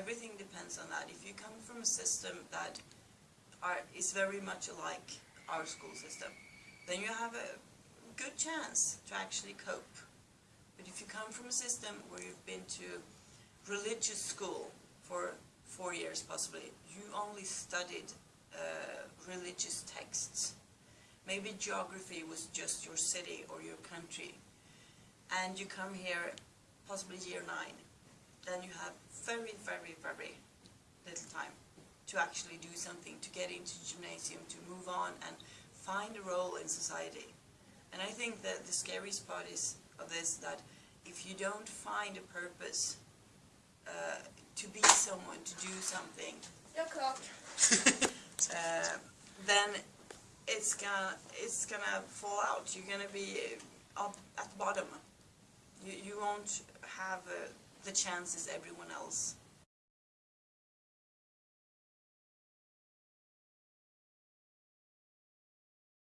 everything depends on that. If you come from a system that are, is very much like our school system, then you have a good chance to actually cope. But if you come from a system where you've been to religious school for four years possibly, you only studied uh, religious texts. Maybe geography was just your city or your country. And you come here possibly year nine, then you have very, very, very little time to actually do something, to get into gymnasium, to move on and find a role in society. And I think that the scariest part is of this that if you don't find a purpose uh, to be someone, to do something, uh, then it's gonna it's gonna fall out. You're gonna be up at the bottom. You you won't have uh, the chance chances everyone else